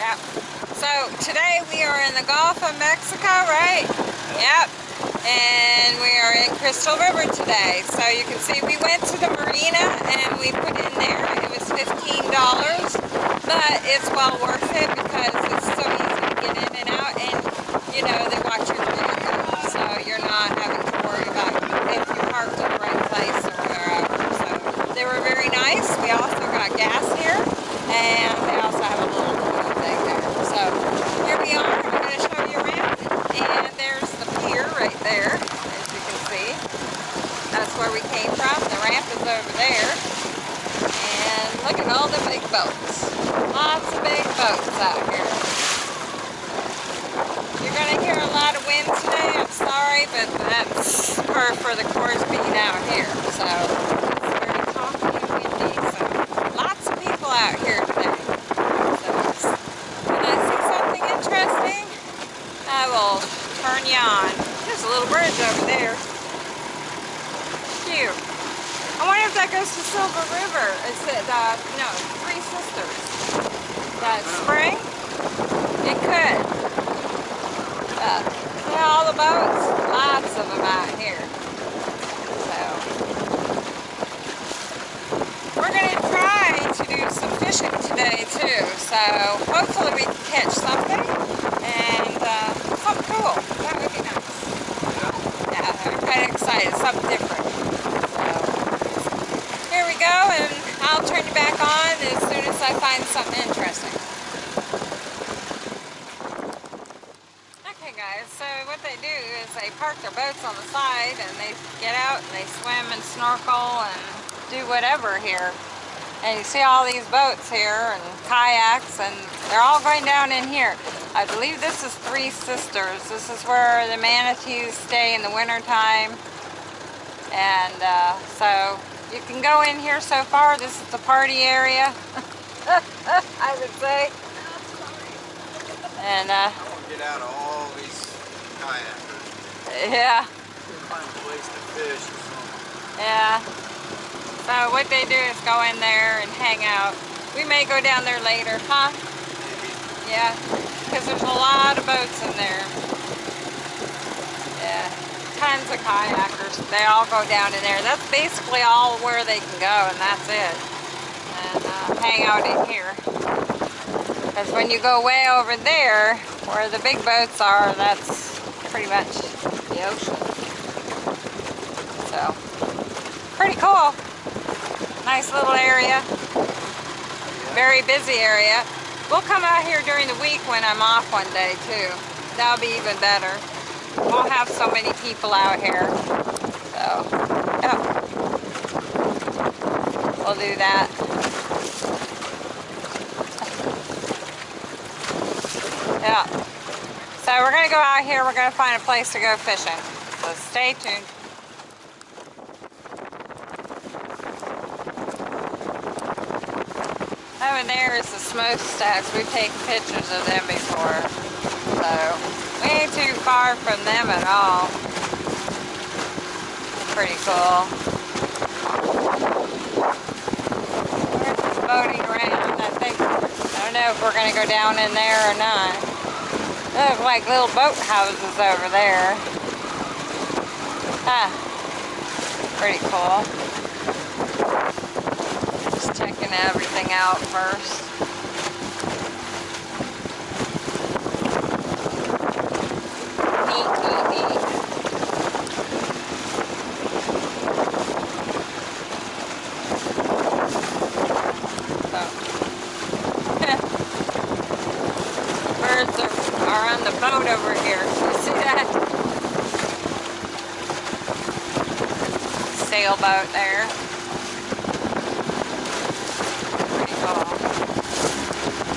Yep. So today we are in the Gulf of Mexico, right? Yep. And we are in Crystal River today. So you can see we went to the marina and we put in there. It was $15. But it's well worth it because it's so easy to get in and out. And, you know, they watch your vehicle. So you're not having to worry about if you parked in the right place or wherever. So they were very nice. We also got gas here. And they also have a little so here we are. I'm going to show you around. And there's the pier right there, as you can see. That's where we came is over there. And look at all the big boats. Lots of big boats out here. You're going to hear a lot of wind today. I'm sorry, but that's for, for the course being out here. So it's very calm and windy. So lots of people out here today. So when I see something interesting, I will turn you on. There's a little bridge over there. I wonder if that goes to Silver River. Is it, uh, no, Three Sisters. That spring? It could. Uh, see all the boats? Lots of them out here. So, we're going to try to do some fishing today too. So, hopefully we can catch something. And, uh, something cool. That would be nice. Yeah, I'm kind of excited. Something different. So, here we go, and I'll turn you back on as soon as I find something interesting. Okay guys, so what they do is they park their boats on the side and they get out and they swim and snorkel and do whatever here. And you see all these boats here and kayaks and they're all going down in here. I believe this is Three Sisters. This is where the manatees stay in the wintertime. And uh, so you can go in here so far. This is the party area, I would say. And uh, I want to get out of all these kayakers. Yeah. Find a place to fish or something. Yeah. So what they do is go in there and hang out. We may go down there later, huh? Yeah, because there's a lot of boats in there. Yeah, tons of kayakers. They all go down in there. That's basically all where they can go, and that's it. And uh, hang out in here. Because when you go way over there, where the big boats are, that's pretty much the ocean. So, pretty cool. Nice little area. Very busy area. We'll come out here during the week when I'm off one day too. That'll be even better. We'll have so many people out here. So, yeah. We'll do that. Yeah. So we're going to go out here. We're going to find a place to go fishing. So stay tuned. Over there is the smokestacks. We've taken pictures of them before. So, we ain't too far from them at all. Pretty cool. We're just boating around. I think, I don't know if we're going to go down in there or not. Look like little boat houses over there. Huh. Pretty cool Just checking everything out first. Neat, neat, neat. So. Birds are, are on the boat over here. You see that? Sailboat there.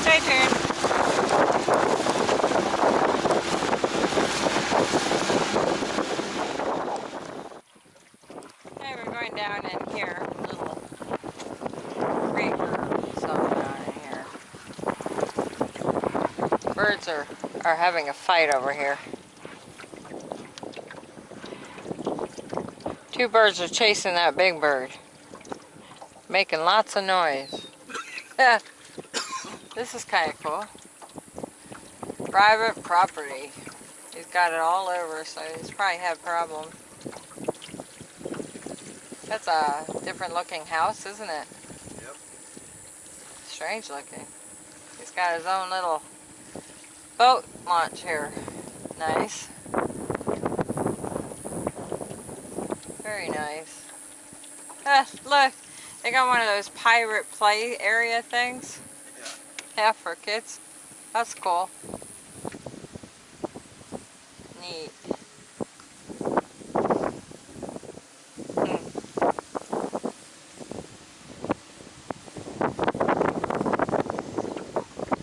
Stay tuned. Okay, we're going down in here. Little creek or something down in here. Birds are, are having a fight over here. Two birds are chasing that big bird. Making lots of noise. this is kind of cool. private property. He's got it all over, so he's probably had a problem. That's a different looking house, isn't it? Yep. Strange looking. He's got his own little boat launch here. Nice. Very nice. Ah, look, they got one of those pirate play area things. Yeah. Yeah, for kids. That's cool. Neat. Hmm.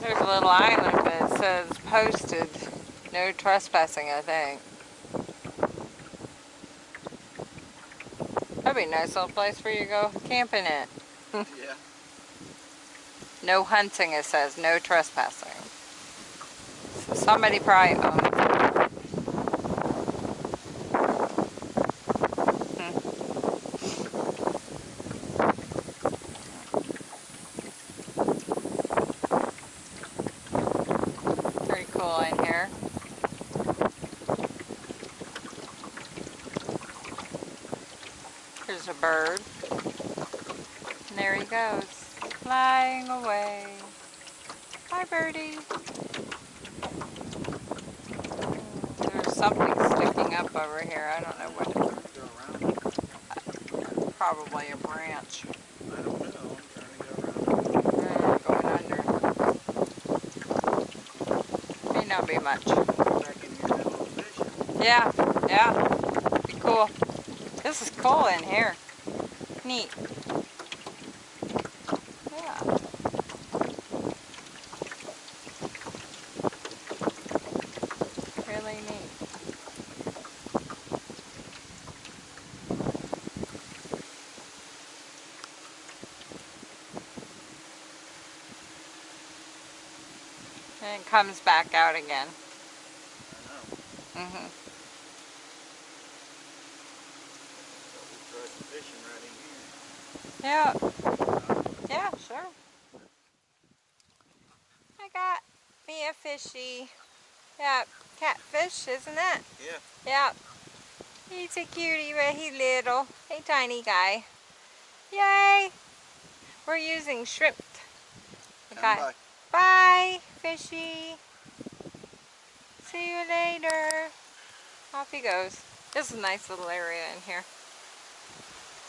There's a little island, but it says posted, no trespassing, I think. That'd be a nice little place for you to go camping at. Yeah. No hunting, it says, no trespassing. So somebody probably owns it. Hmm. Pretty cool in here. Here's a bird. And there he goes, flying away. Hi, birdie. There's something sticking up over here. I don't know what. it- around. Probably a branch. I don't know. I'm trying to go around. Uh, going under. May not be much. Back in here and have a fish. Yeah, yeah. This is cool in here. Neat. Yeah. Really neat. And it comes back out again. I mm-hmm know. hmm So we'll try some fishing right in here. Yeah. Yeah, sure. I got me a fishy. Yeah, catfish, isn't it? Yeah. Yeah. He's a cutie, but he's little. Hey, tiny guy. Yay! We're using shrimp. Okay. by. Bye, fishy. See you later. Off he goes. This is a nice little area in here.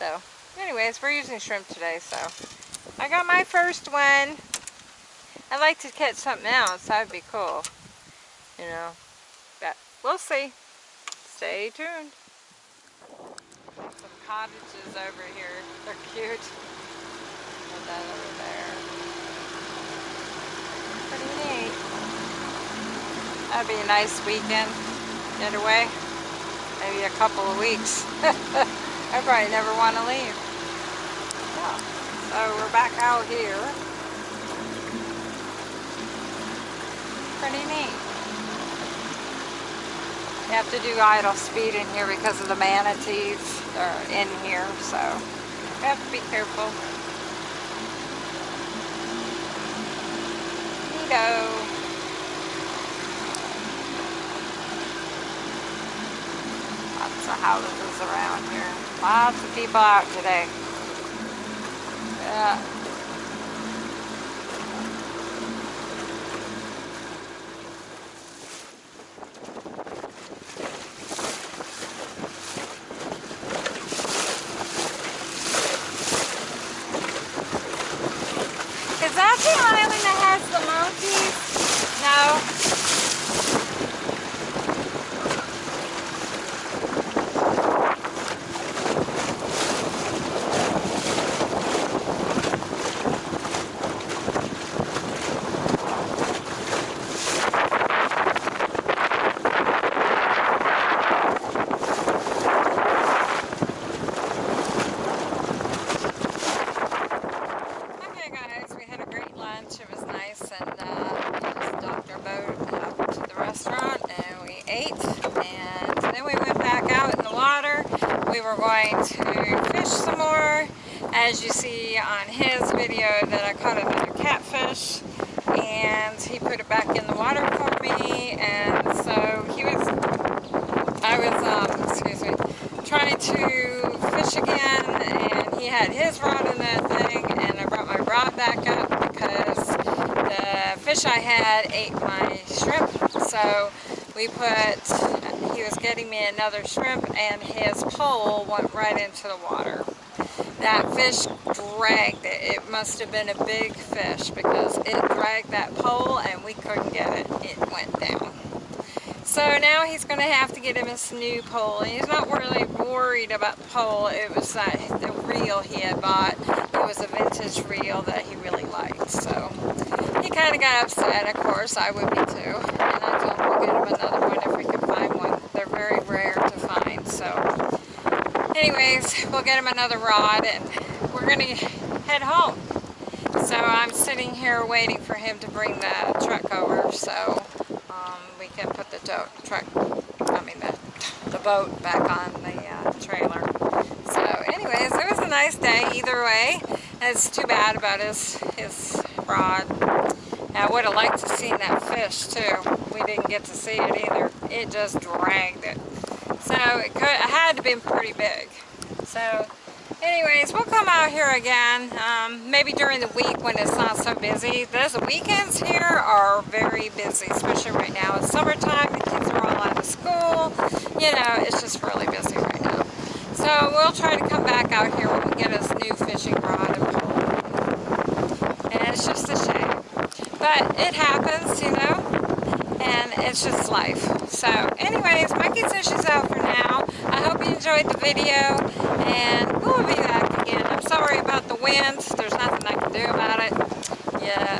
So, anyways, we're using shrimp today, so. I got my first one. I'd like to catch something else. That would be cool. You know. But we'll see. Stay tuned. Some cottages over here. They're cute. Put that over there. Pretty neat. That'd be a nice weekend getaway. Maybe a couple of weeks. I probably never want to leave. Yeah. So we're back out here. Pretty neat. You have to do idle speed in here because of the manatees. They're in here, so you have to be careful. Neato. Lots of houses around here. Lots of people out today. Yeah. Is that the island that has the monkeys? No. Okay guys, we had a great lunch. It was nice and uh, we just docked our boat up to the restaurant and we ate and then we went back out in the water. We were going to fish some more. As you see on his video that I caught another catfish and he put it back in the water for me and so he was, I was, um, excuse me, trying to fish again, and he had his rod in that thing, and I brought my rod back up because the fish I had ate my shrimp, so we put, he was getting me another shrimp, and his pole went right into the water that fish dragged it. It must have been a big fish because it dragged that pole and we couldn't get it. It went down. So now he's going to have to get him a new pole. And he's not really worried about the pole. It was that the reel he had bought. It was a vintage reel that he really liked. So he kind of got upset, of course. I would be too. And I told him we'll get him another one if we can find one. They're very rare to find. So we'll get him another rod and we're going to head home. So I'm sitting here waiting for him to bring the truck over so um, we can put the truck, I mean the, the boat back on the uh, trailer. So anyways, it was a nice day either way. It's too bad about his, his rod. I would have liked to have seen that fish too. We didn't get to see it either. It just dragged it. So it, could, it had to be pretty big. So anyways, we'll come out here again, um, maybe during the week when it's not so busy. Those weekends here are very busy, especially right now. It's summertime, the kids are all out of school. You know, it's just really busy right now. So we'll try to come back out here when we get us new fishing rod and pole. And it's just a shame. But it happens, you know and it's just life. So anyways, Mikey says she's out for now. I hope you enjoyed the video, and we'll be back again. I'm sorry about the winds. There's nothing I can do about it. Yeah,